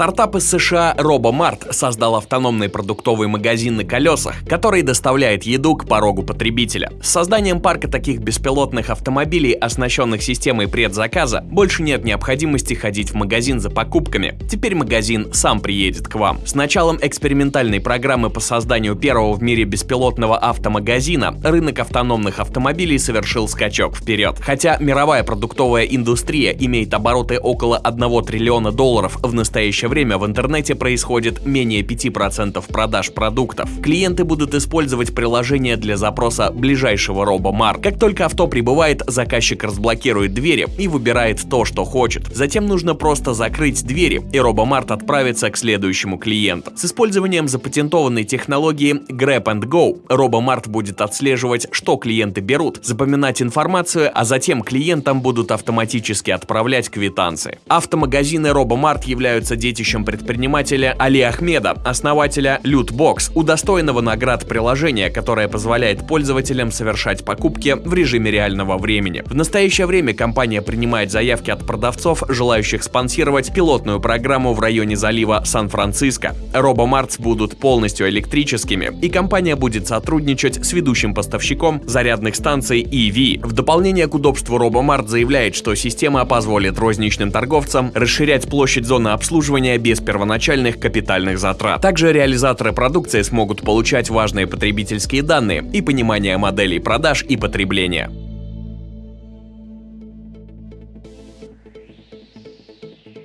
Стартап из США RoboMart создал автономный продуктовый магазин на колесах, который доставляет еду к порогу потребителя. С созданием парка таких беспилотных автомобилей, оснащенных системой предзаказа, больше нет необходимости ходить в магазин за покупками. Теперь магазин сам приедет к вам. С началом экспериментальной программы по созданию первого в мире беспилотного автомагазина рынок автономных автомобилей совершил скачок вперед. Хотя мировая продуктовая индустрия имеет обороты около 1 триллиона долларов, в настоящее время в интернете происходит менее 5% продаж продуктов. Клиенты будут использовать приложение для запроса ближайшего робомар. Как только авто прибывает, заказчик разблокирует двери и выбирает то, что хочет. Затем нужно просто закрыть двери, и робомарт отправится к следующему клиенту. С использованием запатентованной технологии Grab and Go робомарт будет отслеживать, что клиенты берут, запоминать информацию, а затем клиентам будут автоматически отправлять квитанции. Автомагазины робомарт являются детищем предпринимателя Али Ахмеда, основателя Lootbox, удостоенного наград приложения, которое позволяет пользователям совершать покупки в режиме реального времени. В настоящее время компания принимает заявки от продавцов, желающих спонсировать пилотную программу в районе залива Сан-Франциско. Робомартс будут полностью электрическими, и компания будет сотрудничать с ведущим поставщиком зарядных станций EV. В дополнение к удобству Робомарт заявляет, что система позволит розничным торговцам расширять площадь зоны обслуживания без первоначальных капитальных затрат. Также реализаторы продукции смогут получать важные потребительские данные и понимание моделей продаж и потребления.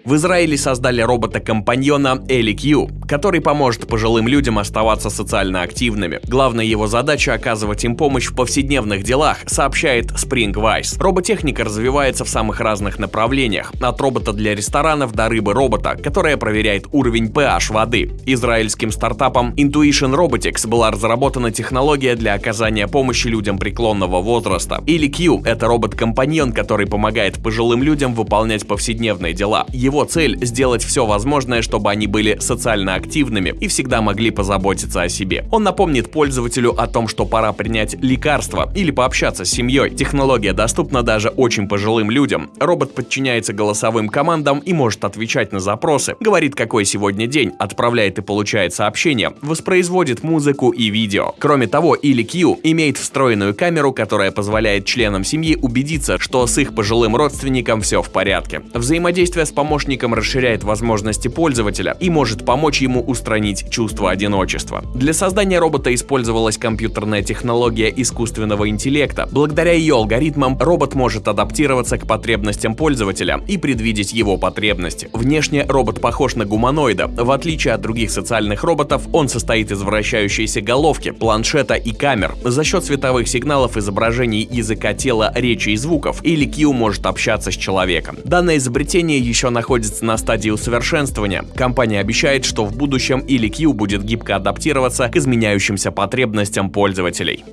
В Израиле создали робота-компаньона Элли Кью, который поможет пожилым людям оставаться социально активными. Главная его задача – оказывать им помощь в повседневных делах, сообщает Spring Vice. Роботехника развивается в самых разных направлениях, от робота для ресторанов до рыбы-робота, которая проверяет уровень pH воды. Израильским стартапом Intuition Robotics была разработана технология для оказания помощи людям преклонного возраста. Или Q – это робот-компаньон, который помогает пожилым людям выполнять повседневные дела. Его цель – сделать все возможное, чтобы они были социально активными и всегда могли позаботиться о себе. Он напомнит пользователю о том, что пора принять лекарство или пообщаться с семьей. Технология доступна даже очень пожилым людям. Робот подчиняется голосовым командам и может отвечать на запросы, говорит, какой сегодня день, отправляет и получает сообщения, воспроизводит музыку и видео. Кроме того, или Q имеет встроенную камеру, которая позволяет членам семьи убедиться, что с их пожилым родственником все в порядке. Взаимодействие с помощником расширяет возможности пользователя и может помочь ему устранить чувство одиночества. Для создания робота использовалась компьютерная технология искусственного интеллекта. Благодаря ее алгоритмам робот может адаптироваться к потребностям пользователя и предвидеть его потребности. Внешне робот похож на гуманоида. В отличие от других социальных роботов, он состоит из вращающейся головки, планшета и камер. За счет световых сигналов, изображений языка тела, речи и звуков, или Q может общаться с человеком. Данное изобретение еще находится на стадии усовершенствования. Компания обещает, что в будущем или Q будет гибко адаптироваться к изменяющимся потребностям пользователей.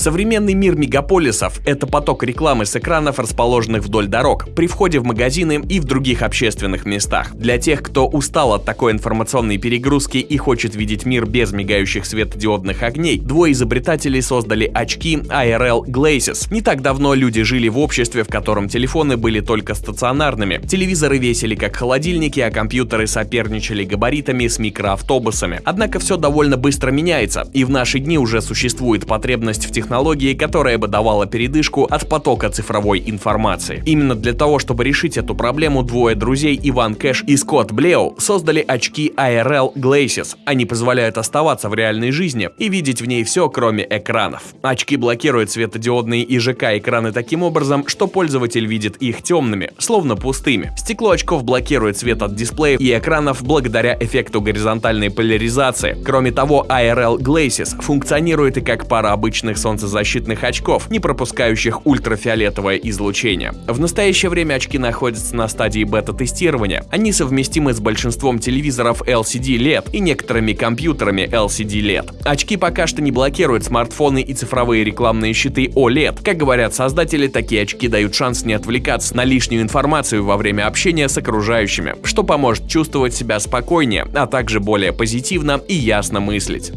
Современный мир мегаполисов – это поток рекламы с экранов, расположенных вдоль дорог, при входе в магазины и в других общественных местах. Для тех, кто устал от такой информационной перегрузки и хочет видеть мир без мигающих светодиодных огней, двое изобретателей создали очки IRL Glasses. Не так давно люди жили в обществе, в котором телефоны были только стационарными. Телевизоры весили как холодильники, а компьютеры соперничали габаритами с микроавтобусами. Однако все довольно быстро меняется, и в наши дни уже существует потребность в технологиях технологии, которая бы давала передышку от потока цифровой информации. Именно для того, чтобы решить эту проблему, двое друзей Иван Кэш и Скотт Блеу создали очки IRL Glasses. Они позволяют оставаться в реальной жизни и видеть в ней все, кроме экранов. Очки блокируют светодиодные и ЖК экраны таким образом, что пользователь видит их темными, словно пустыми. Стекло очков блокирует свет от дисплеев и экранов благодаря эффекту горизонтальной поляризации. Кроме того, IRL Glasses функционирует и как пара обычных солнцезащитных солнцезащитных очков, не пропускающих ультрафиолетовое излучение. В настоящее время очки находятся на стадии бета-тестирования. Они совместимы с большинством телевизоров LCD LED и некоторыми компьютерами LCD LED. Очки пока что не блокируют смартфоны и цифровые рекламные щиты OLED. Как говорят создатели, такие очки дают шанс не отвлекаться на лишнюю информацию во время общения с окружающими, что поможет чувствовать себя спокойнее, а также более позитивно и ясно мыслить.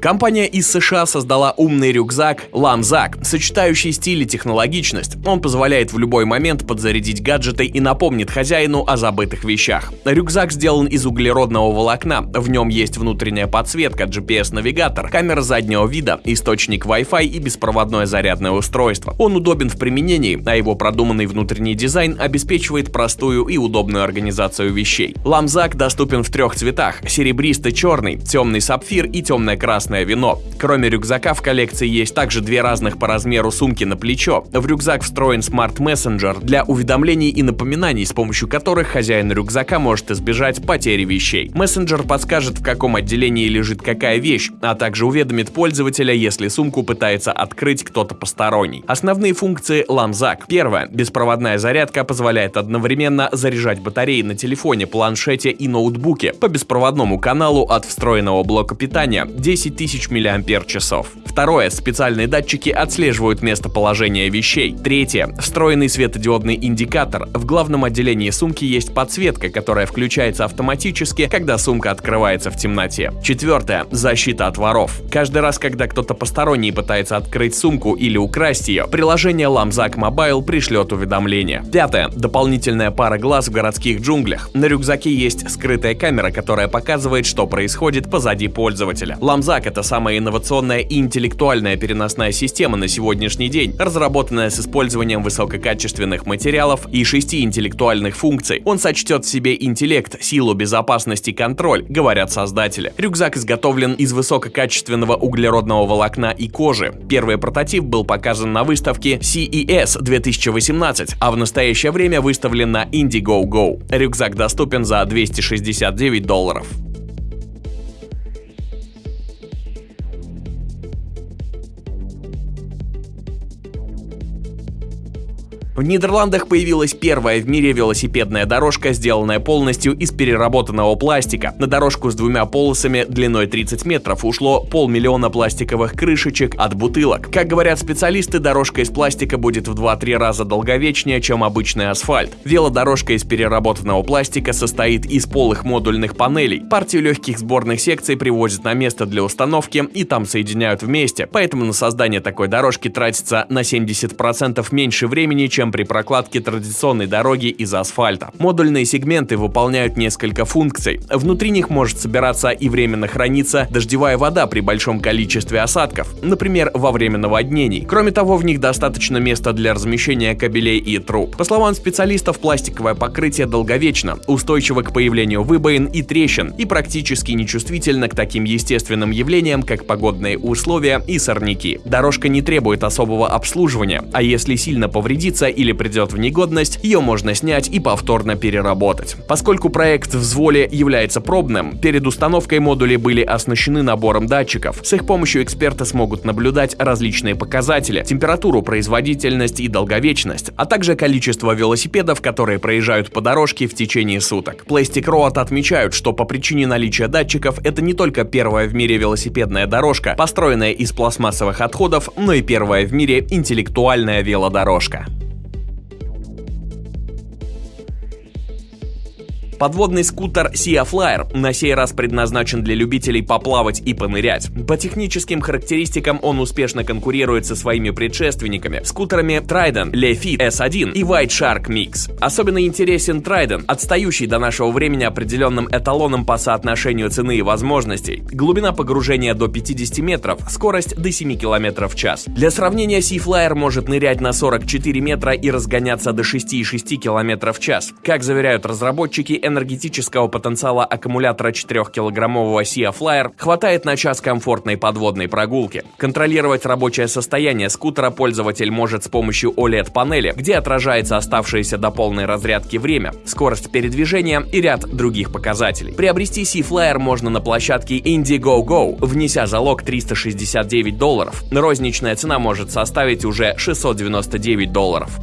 Компания из США создала умный рюкзак Lamzak, сочетающий стиль и технологичность. Он позволяет в любой момент подзарядить гаджеты и напомнит хозяину о забытых вещах. Рюкзак сделан из углеродного волокна, в нем есть внутренняя подсветка, GPS-навигатор, камера заднего вида, источник Wi-Fi и беспроводное зарядное устройство. Он удобен в применении, а его продуманный внутренний дизайн обеспечивает простую и удобную организацию вещей. Lamzak доступен в трех цветах – серебристый черный, темный сапфир и темное красное вино. Кроме рюкзака в коллекции есть также две разных по размеру сумки на плечо. В рюкзак встроен Messenger для уведомлений и напоминаний, с помощью которых хозяин рюкзака может избежать потери вещей. Мессенджер подскажет, в каком отделении лежит какая вещь, а также уведомит пользователя, если сумку пытается открыть кто-то посторонний. Основные функции Lamzak. Первое. Беспроводная зарядка позволяет одновременно заряжать батареи на телефоне, планшете и ноутбуке по беспроводному каналу от встроенного блока питания 10 тысяч мАч. Второе. Специальные датчики отслеживают местоположение вещей. Третье. Встроенный светодиодный индикатор. В главном отделении сумки есть подсветка, которая включается автоматически, когда сумка открывается в темноте. Четвертое. Защита от воров. Каждый раз, когда кто-то посторонний пытается открыть сумку или украсть ее, приложение Lamzak Mobile пришлет уведомление. Пятое. Дополнительная пара глаз в городских джунглях. На рюкзаке есть скрытая камера, которая показывает, что происходит позади пользователя. Lamzak это самая инновационная и интеллектуальная переносная система на сегодняшний день, разработанная с использованием высококачественных материалов и шести интеллектуальных функций. Он сочтет в себе интеллект, силу, безопасность и контроль, говорят создатели. Рюкзак изготовлен из высококачественного углеродного волокна и кожи. Первый прототип был показан на выставке CES 2018, а в настоящее время выставлен на Indiegogo. Рюкзак доступен за 269 долларов. В Нидерландах появилась первая в мире велосипедная дорожка, сделанная полностью из переработанного пластика. На дорожку с двумя полосами длиной 30 метров ушло полмиллиона пластиковых крышечек от бутылок. Как говорят специалисты, дорожка из пластика будет в 2-3 раза долговечнее, чем обычный асфальт. Велодорожка из переработанного пластика состоит из полых модульных панелей. Партию легких сборных секций привозят на место для установки и там соединяют вместе, поэтому на создание такой дорожки тратится на 70% меньше времени, чем при прокладке традиционной дороги из асфальта. Модульные сегменты выполняют несколько функций. Внутри них может собираться и временно храниться дождевая вода при большом количестве осадков, например, во время наводнений. Кроме того, в них достаточно места для размещения кабелей и труб. По словам специалистов, пластиковое покрытие долговечно, устойчиво к появлению выбоин и трещин и практически нечувствительно к таким естественным явлениям, как погодные условия и сорняки. Дорожка не требует особого обслуживания, а если сильно повредится или придет в негодность, ее можно снять и повторно переработать. Поскольку проект в взволе является пробным, перед установкой модули были оснащены набором датчиков. С их помощью эксперты смогут наблюдать различные показатели, температуру, производительность и долговечность, а также количество велосипедов, которые проезжают по дорожке в течение суток. Plastic Road отмечают, что по причине наличия датчиков это не только первая в мире велосипедная дорожка, построенная из пластмассовых отходов, но и первая в мире интеллектуальная велодорожка. Подводный скутер Sea Flyer на сей раз предназначен для любителей поплавать и понырять. По техническим характеристикам он успешно конкурирует со своими предшественниками, скутерами Trident, Lefit S1 и White Shark Mix. Особенно интересен Trident, отстающий до нашего времени определенным эталоном по соотношению цены и возможностей. Глубина погружения до 50 метров, скорость до 7 км в час. Для сравнения, Sea Flyer может нырять на 44 метра и разгоняться до 6,6 км в час. Как заверяют разработчики, энергетического потенциала аккумулятора 4-килограммового Sea Flyer хватает на час комфортной подводной прогулки. Контролировать рабочее состояние скутера пользователь может с помощью OLED-панели, где отражается оставшееся до полной разрядки время, скорость передвижения и ряд других показателей. Приобрести Sea Flyer можно на площадке Indiegogo, внеся залог 369 долларов. Розничная цена может составить уже 699 долларов.